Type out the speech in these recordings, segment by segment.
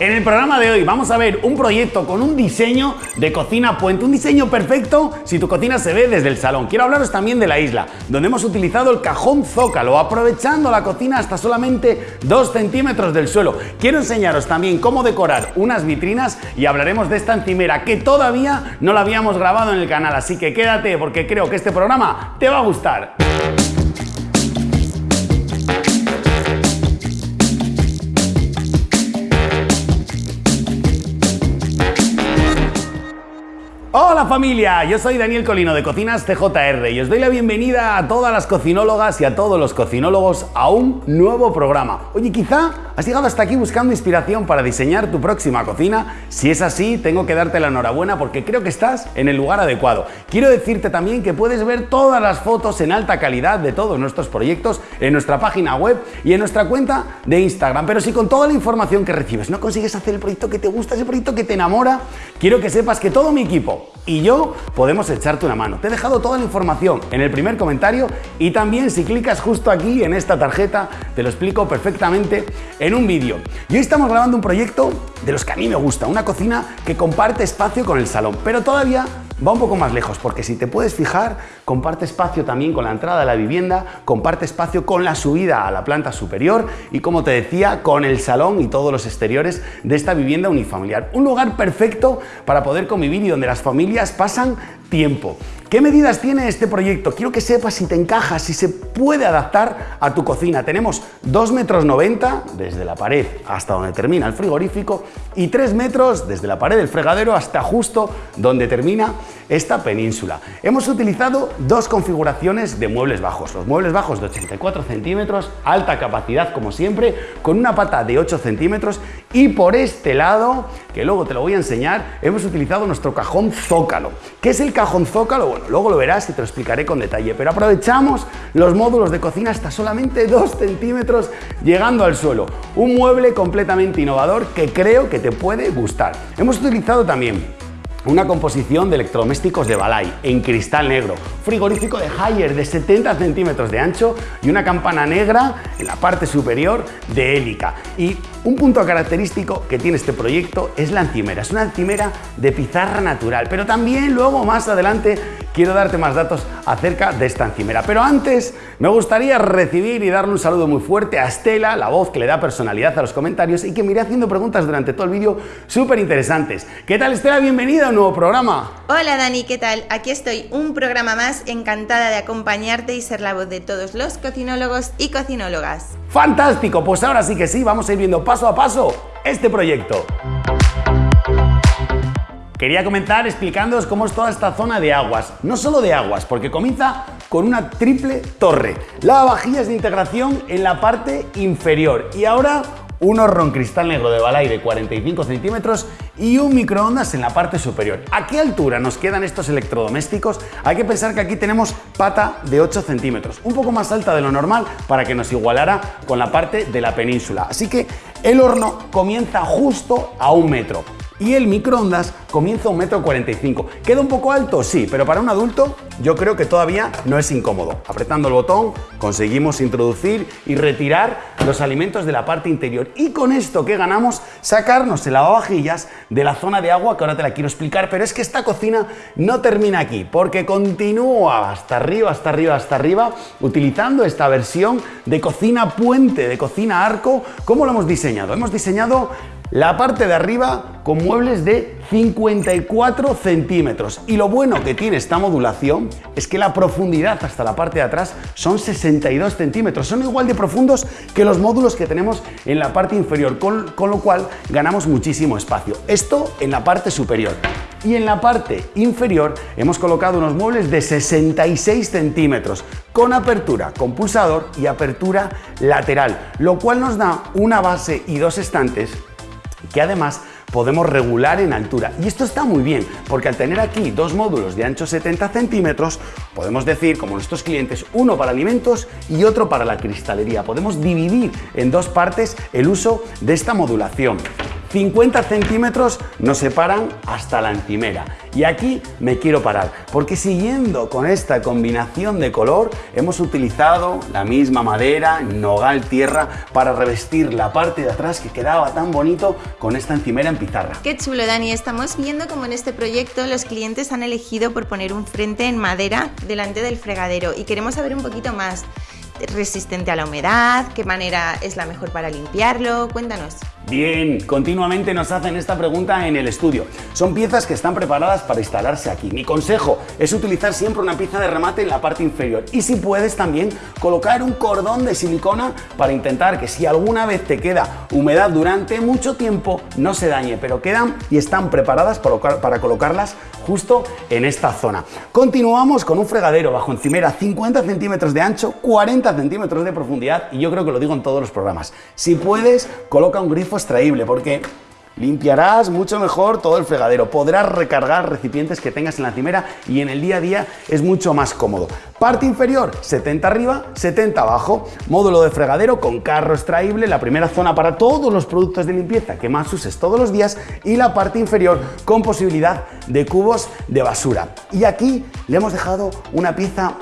En el programa de hoy vamos a ver un proyecto con un diseño de cocina puente, un diseño perfecto si tu cocina se ve desde el salón. Quiero hablaros también de la isla, donde hemos utilizado el cajón zócalo, aprovechando la cocina hasta solamente 2 centímetros del suelo. Quiero enseñaros también cómo decorar unas vitrinas y hablaremos de esta encimera que todavía no la habíamos grabado en el canal, así que quédate porque creo que este programa te va a gustar. Hola familia, yo soy Daniel Colino de Cocinas TJR y os doy la bienvenida a todas las cocinólogas y a todos los cocinólogos a un nuevo programa. Oye, quizá has llegado hasta aquí buscando inspiración para diseñar tu próxima cocina. Si es así, tengo que darte la enhorabuena porque creo que estás en el lugar adecuado. Quiero decirte también que puedes ver todas las fotos en alta calidad de todos nuestros proyectos en nuestra página web y en nuestra cuenta de Instagram. Pero si con toda la información que recibes no consigues hacer el proyecto que te gusta, ese proyecto que te enamora, quiero que sepas que todo mi equipo y yo podemos echarte una mano. Te he dejado toda la información en el primer comentario y también si clicas justo aquí en esta tarjeta te lo explico perfectamente en un vídeo. Y hoy estamos grabando un proyecto de los que a mí me gusta, una cocina que comparte espacio con el salón, pero todavía va un poco más lejos, porque si te puedes fijar, comparte espacio también con la entrada de la vivienda, comparte espacio con la subida a la planta superior y, como te decía, con el salón y todos los exteriores de esta vivienda unifamiliar. Un lugar perfecto para poder convivir y donde las familias pasan tiempo. ¿Qué medidas tiene este proyecto? Quiero que sepas si te encaja, si se puede adaptar a tu cocina. Tenemos 2 metros 90 desde la pared hasta donde termina el frigorífico y 3 metros desde la pared del fregadero hasta justo donde termina esta península. Hemos utilizado dos configuraciones de muebles bajos. Los muebles bajos de 84 centímetros, alta capacidad como siempre, con una pata de 8 centímetros y por este lado, que luego te lo voy a enseñar, hemos utilizado nuestro cajón zócalo. ¿Qué es el cajón zócalo? Luego lo verás y te lo explicaré con detalle, pero aprovechamos los módulos de cocina hasta solamente 2 centímetros llegando al suelo. Un mueble completamente innovador que creo que te puede gustar. Hemos utilizado también una composición de electrodomésticos de Balay en cristal negro, frigorífico de Haier de 70 centímetros de ancho y una campana negra en la parte superior de hélica. Y un punto característico que tiene este proyecto es la encimera. Es una encimera de pizarra natural, pero también luego más adelante quiero darte más datos acerca de esta encimera. Pero antes me gustaría recibir y darle un saludo muy fuerte a Estela, la voz que le da personalidad a los comentarios y que me iré haciendo preguntas durante todo el vídeo súper interesantes. ¿Qué tal Estela? Bienvenida a un nuevo programa. Hola Dani, ¿qué tal? Aquí estoy, un programa más, encantada de acompañarte y ser la voz de todos los cocinólogos y cocinólogas. ¡Fantástico! Pues ahora sí que sí, vamos a ir viendo paso a paso este proyecto. Quería comenzar explicándoos cómo es toda esta zona de aguas. No solo de aguas, porque comienza con una triple torre. Lavavajillas de integración en la parte inferior. Y ahora un horrón cristal negro de Balay de 45 centímetros y un microondas en la parte superior. ¿A qué altura nos quedan estos electrodomésticos? Hay que pensar que aquí tenemos pata de 8 centímetros, un poco más alta de lo normal para que nos igualara con la parte de la península. Así que el horno comienza justo a un metro y el microondas comienza a un metro 45. ¿Queda un poco alto? Sí, pero para un adulto yo creo que todavía no es incómodo. Apretando el botón conseguimos introducir y retirar los alimentos de la parte interior. Y con esto que ganamos, sacarnos el lavavajillas de la zona de agua que ahora te la quiero explicar. Pero es que esta cocina no termina aquí, porque continúa hasta arriba, hasta arriba, hasta arriba, utilizando esta versión de cocina puente, de cocina arco. ¿Cómo lo hemos diseñado? Hemos diseñado la parte de arriba con muebles de 54 centímetros. Y lo bueno que tiene esta modulación es que la profundidad hasta la parte de atrás son 62 centímetros. Son igual de profundos que los módulos que tenemos en la parte inferior, con, lo cual ganamos muchísimo espacio. Esto en la parte superior. Y en la parte inferior hemos colocado unos muebles de 66 centímetros con apertura con pulsador y apertura lateral, lo cual nos da una base y dos estantes que además podemos regular en altura. Y esto está muy bien, porque al tener aquí dos módulos de ancho 70 centímetros, podemos decir, como nuestros clientes, uno para alimentos y otro para la cristalería. Podemos dividir en dos partes el uso de esta modulación. 50 centímetros nos separan hasta la encimera. Y aquí me quiero parar, porque siguiendo con esta combinación de color, hemos utilizado la misma madera, nogal tierra, para revestir la parte de atrás que quedaba tan bonito con esta encimera en pizarra. Qué chulo, Dani. Estamos viendo como en este proyecto los clientes han elegido por poner un frente en madera delante del fregadero y queremos saber un poquito más resistente a la humedad, qué manera es la mejor para limpiarlo, cuéntanos. Bien, continuamente nos hacen esta pregunta en el estudio. Son piezas que están preparadas para instalarse aquí. Mi consejo es utilizar siempre una pieza de remate en la parte inferior y si puedes también colocar un cordón de silicona para intentar que si alguna vez te queda humedad durante mucho tiempo no se dañe, pero quedan y están preparadas para colocarlas justo en esta zona. Continuamos con un fregadero bajo encimera 50 centímetros de ancho, 40 centímetros de profundidad y yo creo que lo digo en todos los programas. Si puedes, coloca un grifo extraíble porque Limpiarás mucho mejor todo el fregadero, podrás recargar recipientes que tengas en la encimera y en el día a día es mucho más cómodo. Parte inferior, 70 arriba, 70 abajo. Módulo de fregadero con carro extraíble, la primera zona para todos los productos de limpieza que más uses todos los días y la parte inferior con posibilidad de cubos de basura. Y aquí le hemos dejado una pieza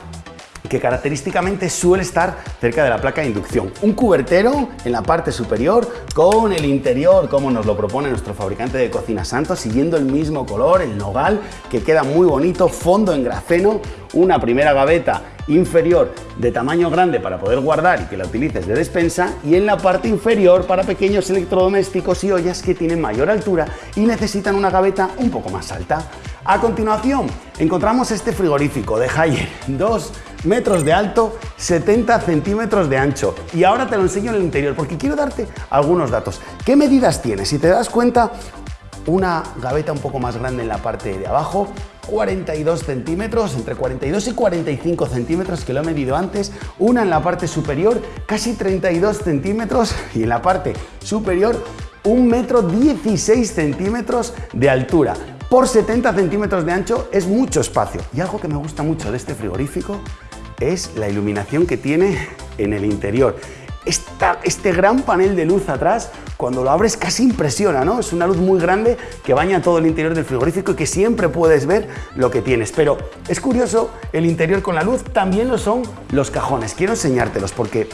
que característicamente suele estar cerca de la placa de inducción. Un cubertero en la parte superior con el interior como nos lo propone nuestro fabricante de cocina Santos, siguiendo el mismo color, el nogal, que queda muy bonito, fondo en grafeno, una primera gaveta inferior de tamaño grande para poder guardar y que la utilices de despensa y en la parte inferior para pequeños electrodomésticos y ollas que tienen mayor altura y necesitan una gaveta un poco más alta. A continuación encontramos este frigorífico de Haier, 2 metros de alto, 70 centímetros de ancho. Y ahora te lo enseño en el interior porque quiero darte algunos datos. ¿Qué medidas tiene? Si te das cuenta, una gaveta un poco más grande en la parte de abajo, 42 centímetros, entre 42 y 45 centímetros que lo he medido antes, una en la parte superior, casi 32 centímetros y en la parte superior un metro 16 centímetros de altura. Por 70 centímetros de ancho es mucho espacio. Y algo que me gusta mucho de este frigorífico es la iluminación que tiene en el interior. este gran panel de luz atrás, cuando lo abres casi impresiona, ¿no? Es una luz muy grande que baña todo el interior del frigorífico y que siempre puedes ver lo que tienes. Pero es curioso, el interior con la luz también lo son los cajones. Quiero enseñártelos porque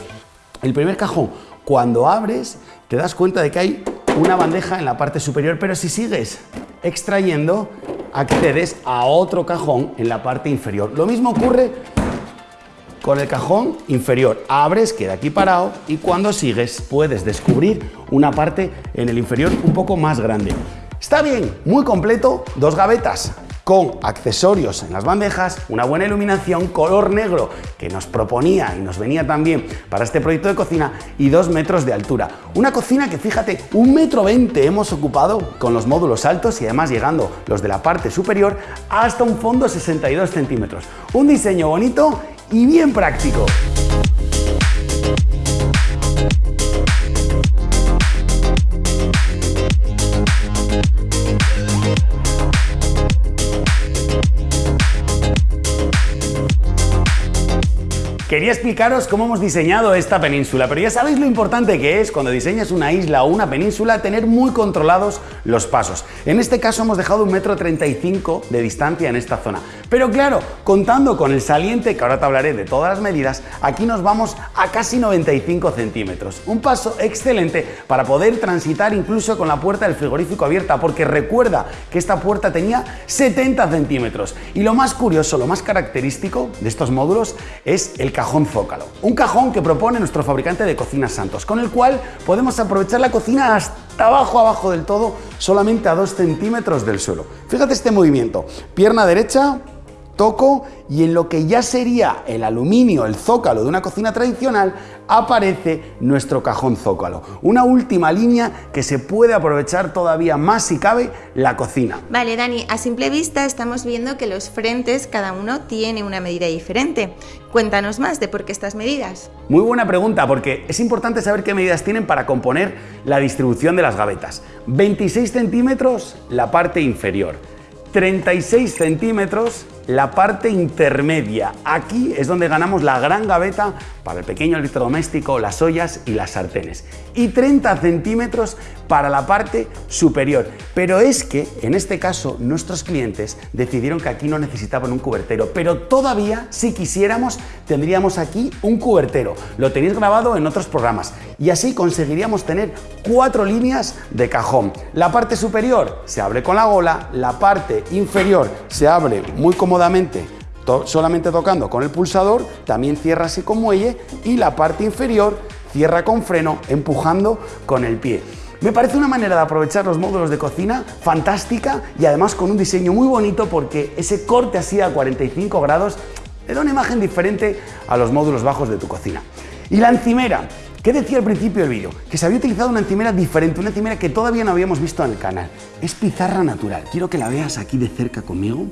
el primer cajón, cuando abres, te das cuenta de que hay una bandeja en la parte superior, pero si sigues extrayendo, accedes a otro cajón en la parte inferior. Lo mismo ocurre con el cajón inferior. Abres, queda aquí parado y cuando sigues puedes descubrir una parte en el inferior un poco más grande. Está bien, muy completo, dos gavetas con accesorios en las bandejas, una buena iluminación, color negro que nos proponía y nos venía también para este proyecto de cocina y dos metros de altura. Una cocina que fíjate, un metro veinte hemos ocupado con los módulos altos y además llegando los de la parte superior hasta un fondo 62 centímetros. Un diseño bonito y bien práctico. Quería explicaros cómo hemos diseñado esta península, pero ya sabéis lo importante que es cuando diseñas una isla o una península tener muy controlados los pasos. En este caso hemos dejado un metro 35 de distancia en esta zona. Pero claro, contando con el saliente, que ahora te hablaré de todas las medidas, aquí nos vamos a casi 95 centímetros. Un paso excelente para poder transitar incluso con la puerta del frigorífico abierta, porque recuerda que esta puerta tenía 70 centímetros. Y lo más curioso, lo más característico de estos módulos es el cajón zócalo. Un cajón que propone nuestro fabricante de cocinas Santos, con el cual podemos aprovechar la cocina hasta abajo, abajo del todo, solamente a 2 centímetros del suelo. Fíjate este movimiento. Pierna derecha, toco y en lo que ya sería el aluminio, el zócalo de una cocina tradicional, aparece nuestro cajón zócalo. Una última línea que se puede aprovechar todavía más si cabe la cocina. Vale, Dani, a simple vista estamos viendo que los frentes cada uno tiene una medida diferente. Cuéntanos más de por qué estas medidas. Muy buena pregunta, porque es importante saber qué medidas tienen para componer la distribución de las gavetas. 26 centímetros la parte inferior, 36 centímetros la parte intermedia. Aquí es donde ganamos la gran gaveta para el pequeño electrodoméstico, las ollas y las sartenes. Y 30 centímetros para la parte superior. Pero es que, en este caso, nuestros clientes decidieron que aquí no necesitaban un cubertero, pero todavía, si quisiéramos, tendríamos aquí un cubertero. Lo tenéis grabado en otros programas y así conseguiríamos tener cuatro líneas de cajón. La parte superior se abre con la gola, la parte inferior se abre muy cómodamente solamente tocando con el pulsador, también cierra así con muelle y la parte inferior cierra con freno empujando con el pie. Me parece una manera de aprovechar los módulos de cocina fantástica y además con un diseño muy bonito porque ese corte así a 45 grados le da una imagen diferente a los módulos bajos de tu cocina. Y la encimera, ¿Qué decía al principio del vídeo? Que se había utilizado una encimera diferente, una encimera que todavía no habíamos visto en el canal. Es pizarra natural. Quiero que la veas aquí de cerca conmigo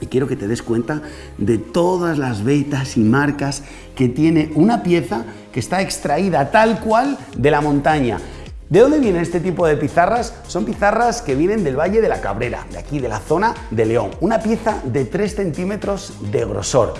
y quiero que te des cuenta de todas las vetas y marcas que tiene una pieza que está extraída tal cual de la montaña. ¿De dónde vienen este tipo de pizarras? Son pizarras que vienen del Valle de la Cabrera, de aquí, de la zona de León. Una pieza de 3 centímetros de grosor.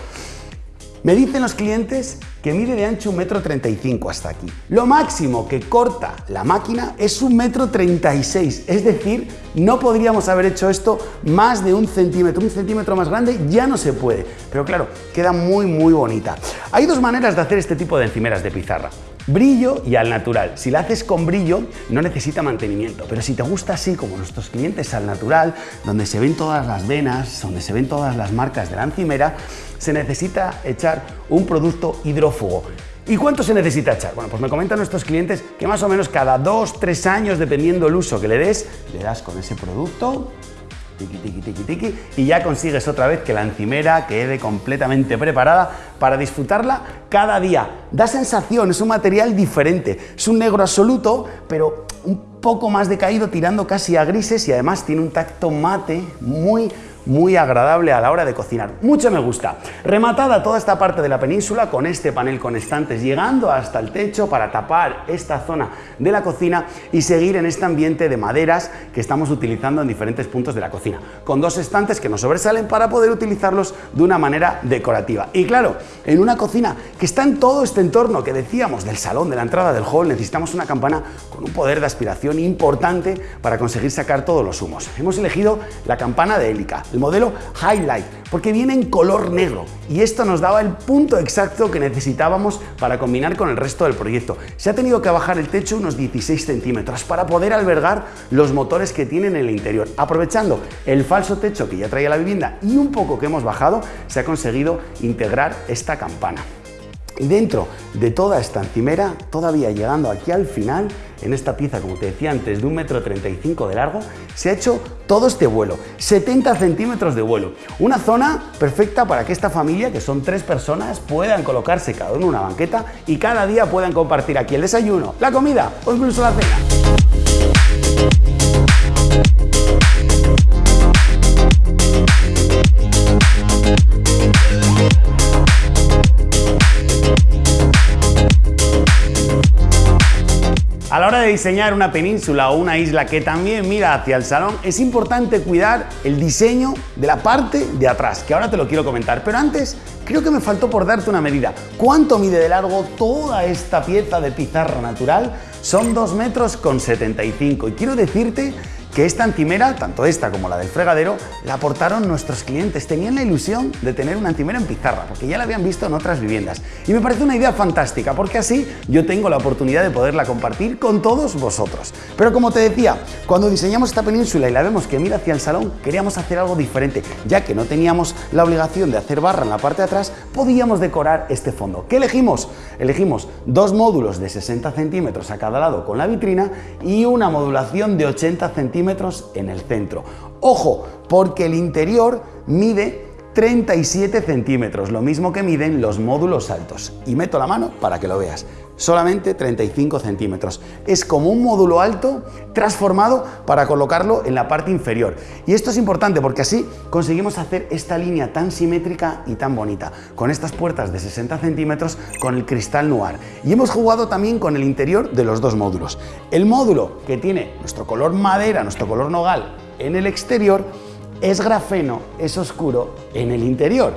Me dicen los clientes que mide de ancho un metro 35 hasta aquí. Lo máximo que corta la máquina es un metro 36, es decir, no podríamos haber hecho esto más de un centímetro. Un centímetro más grande ya no se puede, pero claro, queda muy muy bonita. Hay dos maneras de hacer este tipo de encimeras de pizarra. Brillo y al natural. Si la haces con brillo, no necesita mantenimiento. Pero si te gusta así, como nuestros clientes al natural, donde se ven todas las venas, donde se ven todas las marcas de la encimera, se necesita echar un producto hidrófugo. ¿Y cuánto se necesita echar? Bueno, pues me comentan nuestros clientes que más o menos cada 2-3 años, dependiendo el uso que le des, le das con ese producto Tiki, tiki, tiki, tiki, y ya consigues otra vez que la encimera quede completamente preparada para disfrutarla cada día. Da sensación, es un material diferente, es un negro absoluto, pero un poco más decaído, tirando casi a grises y además tiene un tacto mate muy muy agradable a la hora de cocinar. Mucho me gusta. Rematada toda esta parte de la península con este panel con estantes llegando hasta el techo para tapar esta zona de la cocina y seguir en este ambiente de maderas que estamos utilizando en diferentes puntos de la cocina, con dos estantes que nos sobresalen para poder utilizarlos de una manera decorativa. Y claro, en una cocina que está en todo este entorno que decíamos del salón, de la entrada del hall, necesitamos una campana con un poder de aspiración importante para conseguir sacar todos los humos. Hemos elegido la campana de hélica, el modelo Highlight, porque viene en color negro y esto nos daba el punto exacto que necesitábamos para combinar con el resto del proyecto. Se ha tenido que bajar el techo unos 16 centímetros para poder albergar los motores que tiene en el interior. Aprovechando el falso techo que ya traía la vivienda y un poco que hemos bajado, se ha conseguido integrar esta campana. Y dentro de toda esta encimera, todavía llegando aquí al final, en esta pieza, como te decía antes, de un metro 35 de largo, se ha hecho todo este vuelo, 70 centímetros de vuelo. Una zona perfecta para que esta familia, que son tres personas, puedan colocarse cada uno en una banqueta y cada día puedan compartir aquí el desayuno, la comida o incluso la cena. A la hora de diseñar una península o una isla que también mira hacia el salón, es importante cuidar el diseño de la parte de atrás, que ahora te lo quiero comentar. Pero antes, creo que me faltó por darte una medida. ¿Cuánto mide de largo toda esta pieza de pizarra natural? Son 2 metros con 75 y quiero decirte que esta antimera, tanto esta como la del fregadero, la aportaron nuestros clientes. Tenían la ilusión de tener una antimera en pizarra, porque ya la habían visto en otras viviendas. Y me parece una idea fantástica, porque así yo tengo la oportunidad de poderla compartir con todos vosotros. Pero como te decía, cuando diseñamos esta península y la vemos que mira hacia el salón, queríamos hacer algo diferente, ya que no teníamos la obligación de hacer barra en la parte de atrás, podíamos decorar este fondo. ¿Qué elegimos? Elegimos dos módulos de 60 centímetros a cada lado con la vitrina y una modulación de 80 centímetros en el centro. Ojo, porque el interior mide 37 centímetros, lo mismo que miden los módulos altos. Y meto la mano para que lo veas. Solamente 35 centímetros. Es como un módulo alto transformado para colocarlo en la parte inferior. Y esto es importante porque así conseguimos hacer esta línea tan simétrica y tan bonita, con estas puertas de 60 centímetros con el cristal noir. Y hemos jugado también con el interior de los dos módulos. El módulo que tiene nuestro color madera, nuestro color nogal en el exterior, es grafeno, es oscuro en el interior.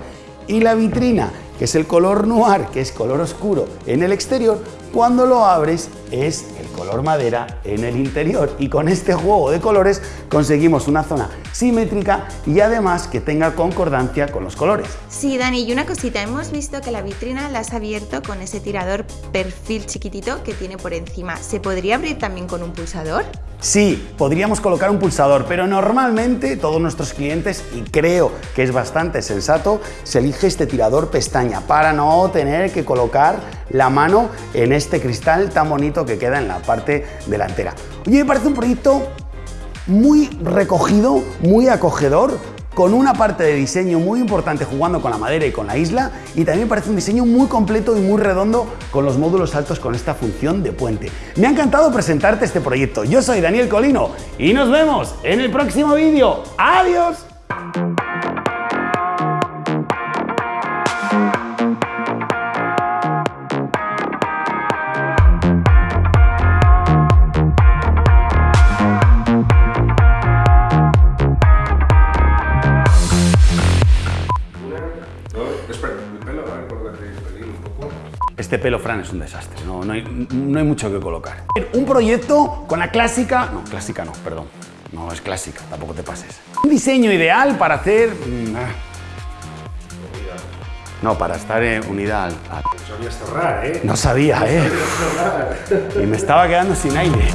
Y la vitrina, que es el color noir, que es color oscuro en el exterior, cuando lo abres es el color madera en el interior y con este juego de colores conseguimos una zona simétrica y además que tenga concordancia con los colores. Sí, Dani, y una cosita, hemos visto que la vitrina la has abierto con ese tirador perfil chiquitito que tiene por encima. ¿Se podría abrir también con un pulsador? Sí, podríamos colocar un pulsador, pero normalmente todos nuestros clientes, y creo que es bastante sensato, se elige este tirador pestaña para no tener que colocar la mano en este cristal tan bonito que queda en la parte delantera. Oye, me parece un proyecto muy recogido, muy acogedor, con una parte de diseño muy importante jugando con la madera y con la isla y también parece un diseño muy completo y muy redondo con los módulos altos con esta función de puente. Me ha encantado presentarte este proyecto. Yo soy Daniel Colino y nos vemos en el próximo vídeo. ¡Adiós! Este pelo, Fran, es un desastre. No, no, hay, no hay mucho que colocar. Un proyecto con la clásica... No, clásica no, perdón. No es clásica, tampoco te pases. Un diseño ideal para hacer... mm, ah. No, para estar en unidad al... al- Sabías cerrar, ¿eh? No sabía, ¿eh? Y me estaba quedando sin aire.